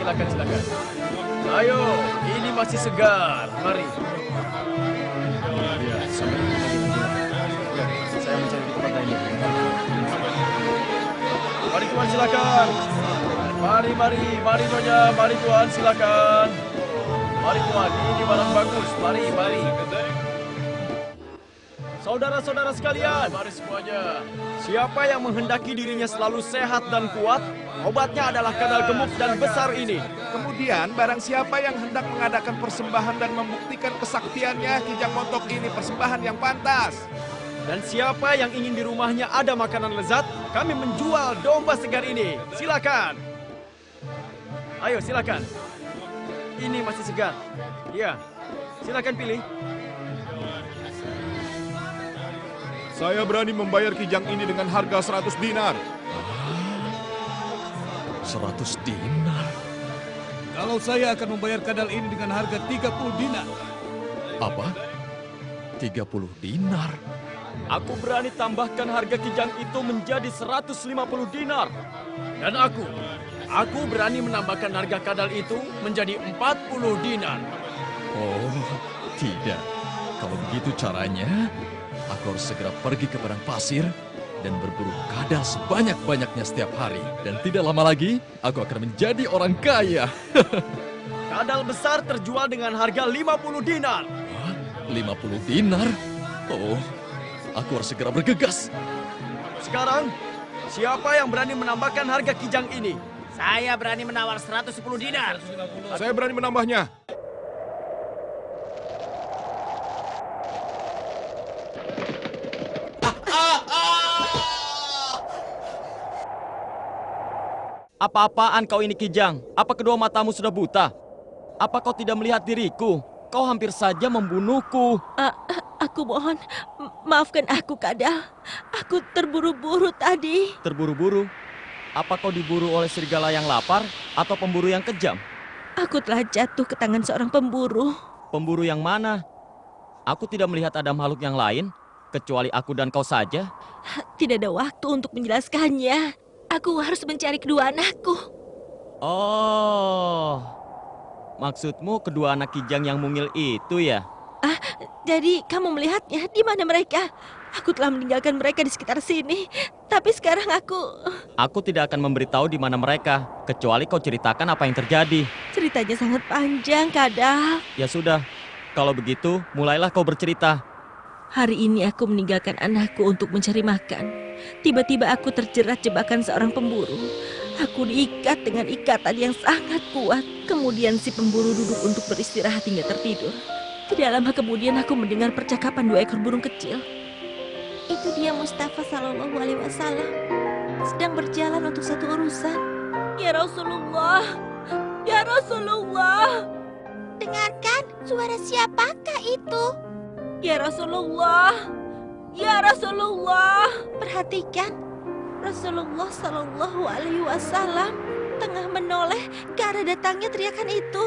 silakan, silakan. Ayo, ini masih segar. Mari. Ya, Ya, saya mencari tempat lain. Mari tuan silakan. Mari, mari, mari nyonya, mari tuan silakan. Mari tuan, ini barang bagus. Mari, mari. Saudara-saudara sekalian, mari semuanya. Siapa yang menghendaki dirinya selalu sehat dan kuat, obatnya adalah kadal gemuk dan besar ini. Kemudian, barang siapa yang hendak mengadakan persembahan dan membuktikan kesaktiannya, Kijang Montok ini persembahan yang pantas. Dan siapa yang ingin di rumahnya ada makanan lezat, kami menjual domba segar ini. Silakan. Ayo, silakan. Ini masih segar. Ya, silakan pilih. Saya berani membayar Kijang ini dengan harga 100 dinar. 100 dinar. Kalau saya akan membayar kadal ini dengan harga 30 dinar. Apa? 30 dinar? Aku berani tambahkan harga kijang itu menjadi 150 dinar. Dan aku, aku berani menambahkan harga kadal itu menjadi 40 dinar. Oh, tidak. Kalau begitu caranya, aku harus segera pergi ke padang pasir dan berburu kadal sebanyak-banyaknya setiap hari. Dan tidak lama lagi, aku akan menjadi orang kaya. Kadal besar terjual dengan harga 50 dinar. Hah? 50 dinar? Oh, aku harus segera bergegas. Sekarang, siapa yang berani menambahkan harga kijang ini? Saya berani menawar 110 dinar. Saya berani menambahnya. Apa-apaan kau ini kijang? Apa kedua matamu sudah buta? Apa kau tidak melihat diriku? Kau hampir saja membunuhku. A- aku mohon, maafkan aku, Kadal. Aku terburu-buru tadi. Terburu-buru. Apa kau diburu oleh serigala yang lapar atau pemburu yang kejam? Aku telah jatuh ke tangan seorang pemburu. Pemburu yang mana? Aku tidak melihat ada makhluk yang lain, kecuali aku dan kau saja. Tidak ada waktu untuk menjelaskannya. Aku harus mencari kedua anakku. Oh, maksudmu kedua anak kijang yang mungil itu ya? Jadi kamu melihatnya di mana mereka? Aku telah meninggalkan mereka di sekitar sini. Tapi sekarang aku... Aku tidak akan memberitahu di mana mereka, kecuali kau ceritakan apa yang terjadi. Ceritanya sangat panjang, Kadal. Ya sudah, kalau begitu mulailah kau bercerita. Hari ini aku meninggalkan anakku untuk mencari makan. Tiba-tiba aku terjerat jebakan seorang pemburu. Aku diikat dengan ikatan yang sangat kuat. Kemudian si pemburu duduk untuk beristirahat hingga tertidur. Tidak lama kemudian aku mendengar percakapan dua ekor burung kecil. Itu dia Mustafa Sallallahu Alaihi Wasallam sedang berjalan untuk satu urusan. Ya Rasulullah, ya Rasulullah. Dengarkan suara siapakah itu? Ya Rasulullah, ya Rasulullah. Perhatikan, Rasulullah Sallallahu Alaihi Wasallam tengah menoleh ke arah datangnya teriakan itu.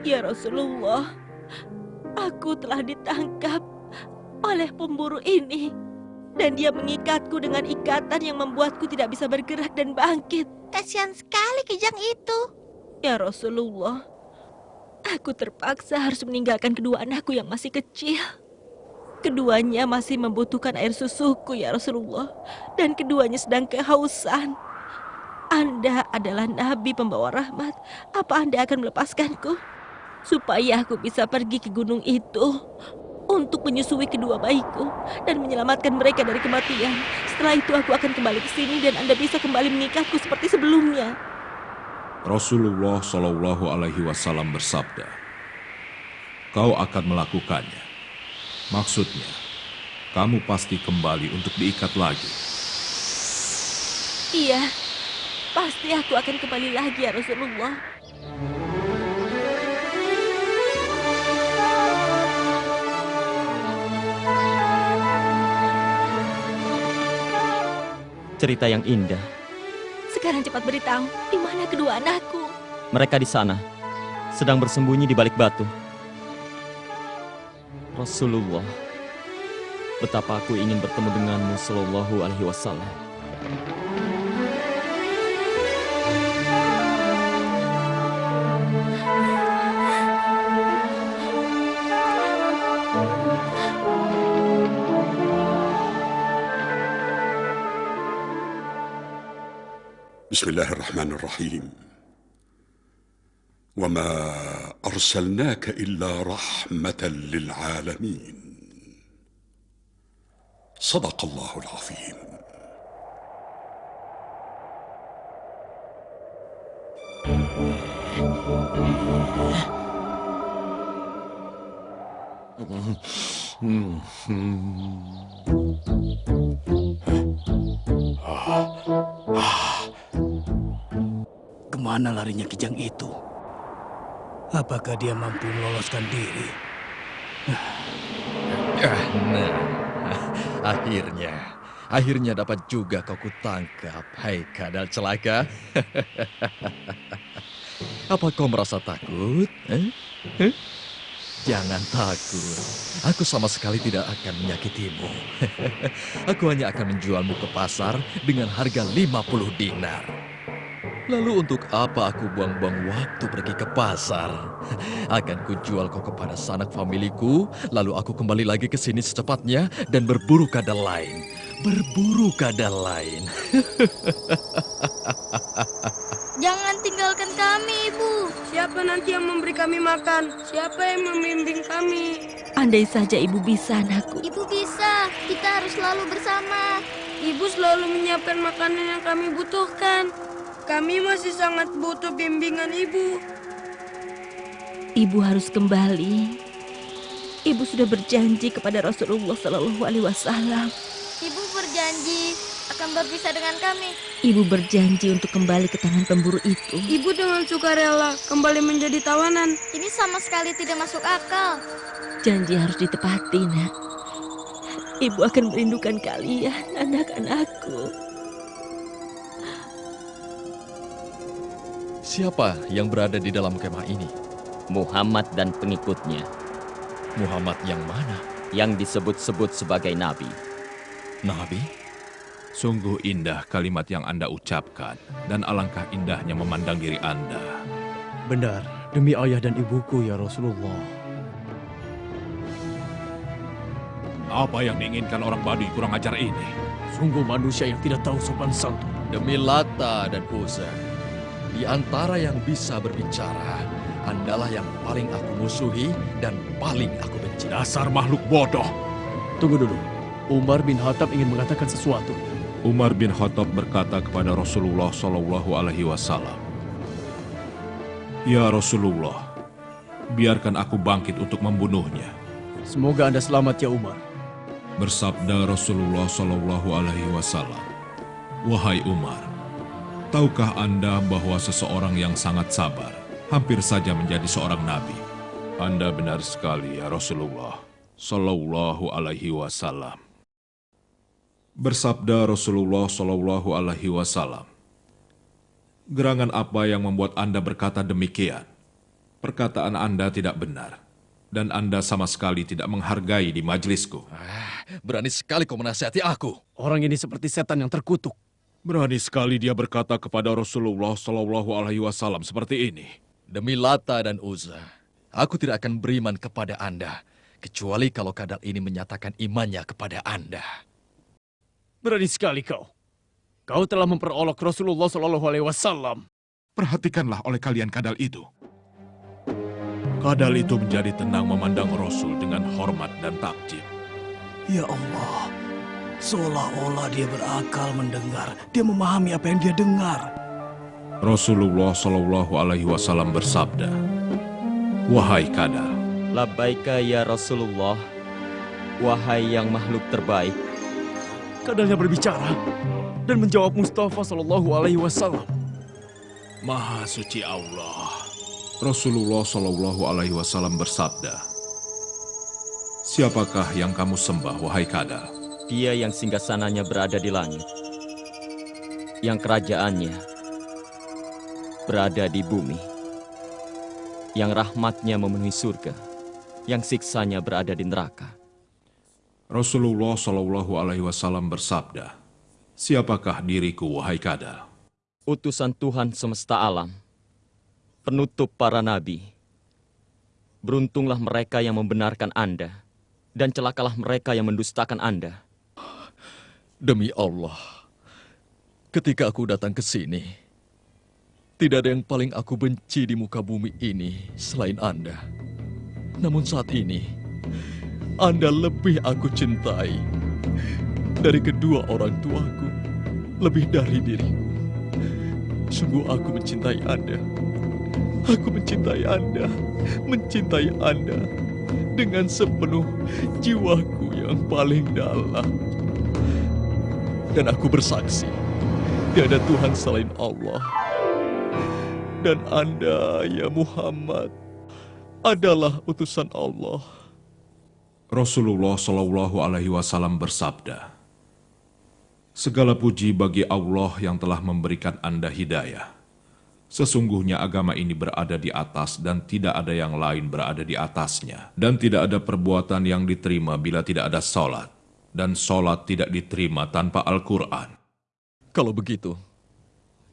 Ya Rasulullah, aku telah ditangkap oleh pemburu ini. Dan dia mengikatku dengan ikatan yang membuatku tidak bisa bergerak dan bangkit. Kasihan sekali kijang itu. Ya Rasulullah, aku terpaksa harus meninggalkan kedua anakku yang masih kecil. Keduanya masih membutuhkan air susuku ya Rasulullah. Dan keduanya sedang kehausan. Anda adalah Nabi pembawa rahmat. Apa Anda akan melepaskanku? Supaya aku bisa pergi ke gunung itu untuk menyusui kedua bayiku dan menyelamatkan mereka dari kematian. Setelah itu aku akan kembali ke sini dan Anda bisa kembali mengikatku seperti sebelumnya. Rasulullah Shallallahu Alaihi Wasallam bersabda, "Kau akan melakukannya." Maksudnya, kamu pasti kembali untuk diikat lagi. Iya, pasti aku akan kembali lagi ya Rasulullah. Cerita yang indah. Sekarang cepat beritahu, di mana kedua anakku? Mereka di sana, sedang bersembunyi di balik batu. Rasulullah, betapa aku ingin bertemu denganmu sallallahu alaihi wasallam. Bismillahirrahmanirrahim Wa ma أرسلناك إلا رحمة للعالمين صدق الله العظيم Kemana larinya kijang itu? Apakah dia mampu meloloskan diri? Ah, Nah, akhirnya, akhirnya dapat juga kau kutangkap. Hai kadal celaka. Apa kau merasa takut? Eh? Eh? Jangan takut. Aku sama sekali tidak akan menyakitimu. Aku hanya akan menjualmu ke pasar dengan harga 50 dinar. Lalu untuk apa aku buang-buang waktu pergi ke pasar? Akan kujual kau kepada sanak familiku, lalu aku kembali lagi ke sini secepatnya dan berburu kadal lain. Berburu kadal lain. Jangan tinggalkan kami, Ibu. Siapa nanti yang memberi kami makan? Siapa yang membimbing kami? Andai saja ibu bisa, anakku. Ibu bisa. Kita harus selalu bersama. Ibu selalu menyiapkan makanan yang kami butuhkan. Kami masih sangat butuh bimbingan ibu. Ibu harus kembali. Ibu sudah berjanji kepada Rasulullah Shallallahu Alaihi Wasallam. Ibu berjanji akan berpisah dengan kami. Ibu berjanji untuk kembali ke tangan pemburu itu. Ibu dengan sukarela kembali menjadi tawanan. Ini sama sekali tidak masuk akal. Janji harus ditepati, nak. Ibu akan merindukan kalian, anak-anakku. Siapa yang berada di dalam kemah ini? Muhammad dan pengikutnya Muhammad yang mana? yang disebut-sebut sebagai nabi. Nabi? Sungguh indah kalimat yang Anda ucapkan, dan alangkah indahnya memandang diri Anda. Benar, demi ayah dan ibuku ya Rasulullah. Apa yang diinginkan orang Baduy kurang ajar ini? Sungguh manusia yang tidak tahu sopan santun. Demi Lata dan Uzza, di antara yang bisa berbicara, Andalah yang paling aku musuhi dan paling aku benci. Dasar makhluk bodoh. Tunggu dulu. Umar bin Khattab ingin mengatakan sesuatu. Umar bin Khattab berkata kepada Rasulullah Shallallahu Alaihi Wasallam, Ya Rasulullah, biarkan aku bangkit untuk membunuhnya. Semoga Anda selamat ya Umar. Bersabda Rasulullah Shallallahu Alaihi Wasallam, Wahai Umar, tahukah Anda bahwa seseorang yang sangat sabar hampir saja menjadi seorang nabi? Anda benar sekali ya Rasulullah Shallallahu Alaihi Wasallam. Bersabda Rasulullah Shallallahu Alaihi Wasallam, gerangan apa yang membuat Anda berkata demikian? Perkataan Anda tidak benar, dan Anda sama sekali tidak menghargai di majelisku. Ah, berani sekali kau menasihati aku. Orang ini seperti setan yang terkutuk. Berani sekali dia berkata kepada Rasulullah Shallallahu Alaihi Wasallam seperti ini. Demi Lata dan Uzza, aku tidak akan beriman kepada Anda, kecuali kalau kadal ini menyatakan imannya kepada Anda. Berani sekali kau. Kau telah memperolok Rasulullah Shallallahu Alaihi Wasallam. Perhatikanlah oleh kalian kadal itu. Kadal itu menjadi tenang memandang Rasul dengan hormat dan takjub. Ya Allah, seolah-olah dia berakal mendengar. Dia memahami apa yang dia dengar. Rasulullah Shallallahu Alaihi Wasallam bersabda, Wahai kadal, Labbaika ya Rasulullah, wahai yang makhluk terbaik. Kadalnya berbicara dan menjawab Mustafa Shallallahu Alaihi Wasallam. Maha suci Allah. Rasulullah Shallallahu Alaihi Wasallam bersabda, Siapakah yang kamu sembah, wahai kadal? Dia yang singgasananya berada di langit, yang kerajaannya berada di bumi, yang rahmatnya memenuhi surga, yang siksanya berada di neraka. Rasulullah Shallallahu Alaihi Wasallam bersabda, Siapakah diriku, wahai kadal? Utusan Tuhan semesta alam, penutup para nabi. Beruntunglah mereka yang membenarkan Anda, dan celakalah mereka yang mendustakan Anda. Demi Allah, Ketika aku datang ke sini, tidak ada yang paling aku benci di muka bumi ini selain Anda. Namun saat ini, Anda lebih aku cintai dari kedua orang tuaku, lebih dari diriku. Sungguh aku mencintai Anda. Aku mencintai Anda, mencintai Anda dengan sepenuh jiwaku yang paling dalam. Dan aku bersaksi, tiada Tuhan selain Allah. Dan Anda, ya Muhammad, adalah utusan Allah. Rasulullah Shallallahu Alaihi Wasallam bersabda, Segala puji bagi Allah yang telah memberikan Anda hidayah. Sesungguhnya agama ini berada di atas dan tidak ada yang lain berada di atasnya. Dan tidak ada perbuatan yang diterima bila tidak ada sholat dan sholat tidak diterima tanpa Al-Quran. Kalau begitu,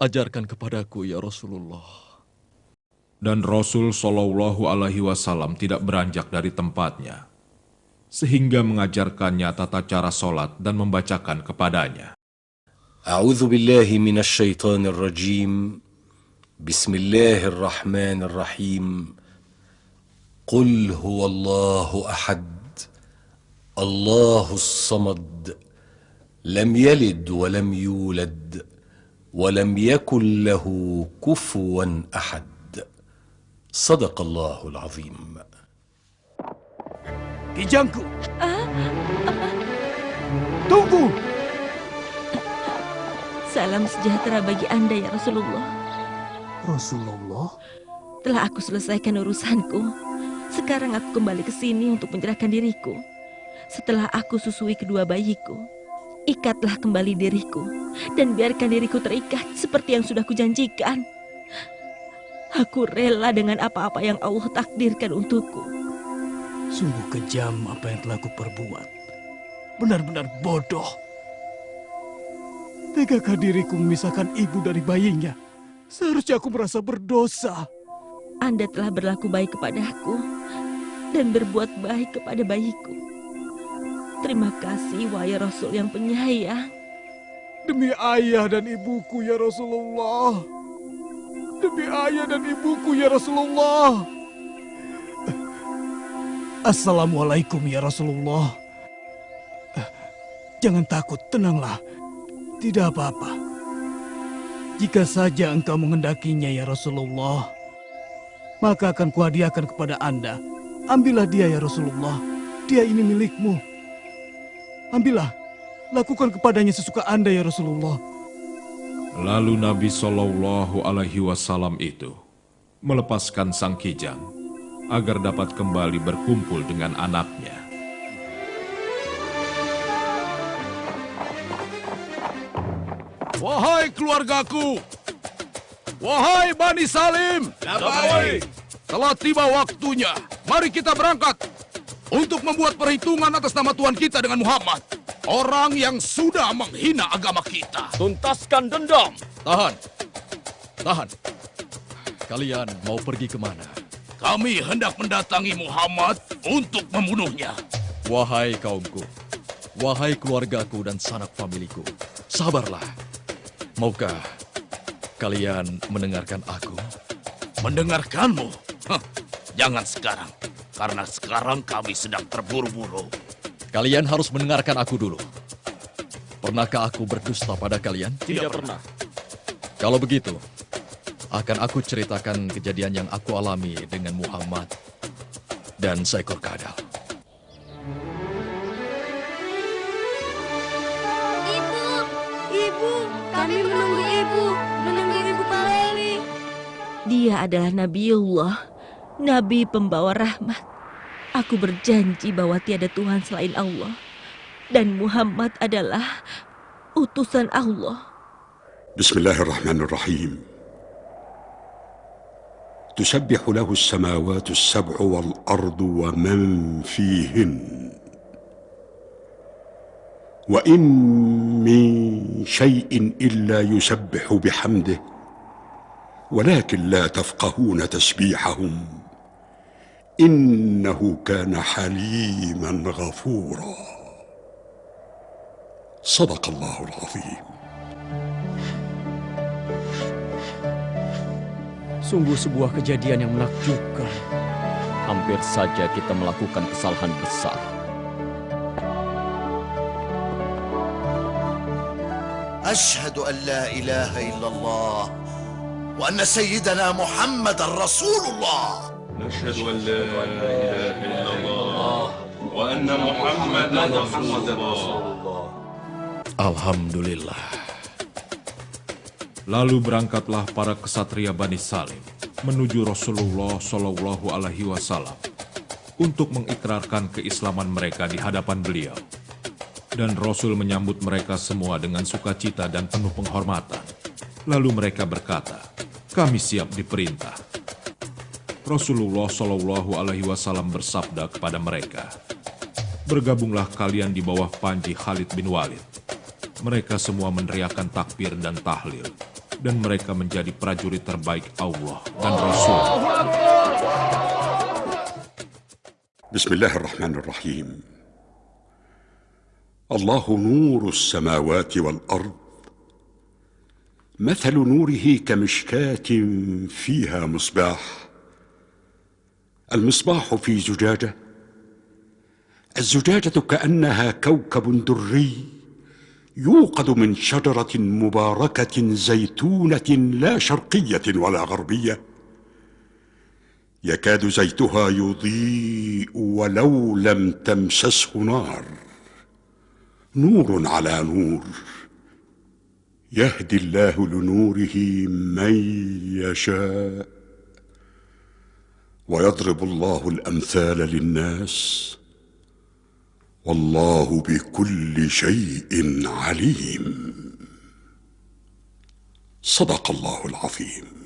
ajarkan kepadaku ya Rasulullah. Dan Rasul Shallallahu Alaihi Wasallam tidak beranjak dari tempatnya, sehingga mengajarkannya tata cara sholat dan membacakan kepadanya. A'udhu billahi minasyaitonir rajim. Bismillahirrahmanirrahim. Qul huwallahu ahad. الله أحد الله الصمد لم يلد ولم يولد ولم يكن له كفوا أحد صدق الله العظيم Kijangku. Tunggu. Salam sejahtera bagi Anda ya Rasulullah. Rasulullah? Telah aku selesaikan urusanku. Sekarang aku kembali ke sini untuk menyerahkan diriku. Setelah aku susui kedua bayiku, ikatlah kembali diriku dan biarkan diriku terikat seperti yang sudah kujanjikan. Aku rela dengan apa-apa yang Allah takdirkan untukku. Sungguh kejam apa yang telah kuperbuat. Benar-benar bodoh. Tegakah diriku memisahkan ibu dari bayinya? Seharusnya aku merasa berdosa. Anda telah berlaku baik kepadaku dan berbuat baik kepada bayiku. Terima kasih, wahai Rasul yang penyayang. Demi ayah dan ibuku ya Rasulullah. Demi ayah dan ibuku ya Rasulullah. Assalamualaikum ya Rasulullah. Jangan takut, tenanglah. Tidak apa-apa. Jika saja engkau mengendakinya ya Rasulullah, maka akan kuhadiahkan kepada Anda. Ambillah dia ya Rasulullah. Dia ini milikmu. Ambillah. Lakukan kepadanya sesuka Anda ya Rasulullah. Lalu Nabi Shallallahu Alaihi Wasallam itu melepaskan sang kijang agar dapat kembali berkumpul dengan anaknya. Wahai keluargaku, wahai Bani Salim, Labai. telah tiba waktunya. Mari kita berangkat untuk membuat perhitungan atas nama Tuhan kita dengan Muhammad. Orang yang sudah menghina agama kita. Tuntaskan dendam. Tahan. Tahan. Kalian mau pergi ke mana? Kami hendak mendatangi Muhammad untuk membunuhnya. Wahai kaumku, wahai keluargaku dan sanak familiku, sabarlah. Maukah kalian mendengarkan aku? Mendengarkanmu? Hah, jangan sekarang, karena sekarang kami sedang terburu-buru. Kalian harus mendengarkan aku dulu. Pernahkah aku berdusta pada kalian? Tidak pernah. Kalau begitu, akan aku ceritakan kejadian yang aku alami dengan Muhammad dan seekor kadal. Ibu, ibu, kami menunggu ibu, menunggu ibu kembali. Dia adalah Nabiullah, Nabi pembawa rahmat. Aku berjanji bahwa tiada Tuhan selain Allah. Dan Muhammad adalah utusan Allah. بسم الله الرحمن الرحيم تسبح له السماوات السبع والارض ومن فيهن وان من شيء الا يسبح بحمده ولكن لا تفقهون تسبيحهم انه كان حليما غفورا صدق الله العظيم Sungguh sebuah kejadian yang menakjubkan. Hampir saja kita melakukan kesalahan besar. أشهد an la ilaha illallah wa anna sayyidana محمد رسول الله نشهد أن لا إله إلا الله وأن محمدا رسول الله Alhamdulillah. Lalu berangkatlah para kesatria Bani Salim menuju Rasulullah Shallallahu Alaihi Wasallam untuk mengikrarkan keislaman mereka di hadapan beliau. Dan Rasul menyambut mereka semua dengan sukacita dan penuh penghormatan. Lalu mereka berkata, kami siap diperintah. Rasulullah Shallallahu Alaihi Wasallam bersabda kepada mereka, bergabunglah kalian di bawah panji Khalid bin Walid. Mereka semua meneriakan takbir dan tahlil, dan mereka menjadi prajurit terbaik Allah dan Rasul. بسم الله الرحمن الرحيم الله نور السماوات والارض مثل نوره كمشكاه فيها مصباح المصباح في زجاجة. الزجاجة كأنها كوكب دري يوقد من شجرة مباركة زيتونة لا شرقية ولا غربية. يكاد زيتها يضيء ولو لم تمسسه نار. نور على نور. يهدي الله لنوره من يشاء. ويضرب الله الأمثال للناس والله بكل شيء عليم. صدق الله العظيم.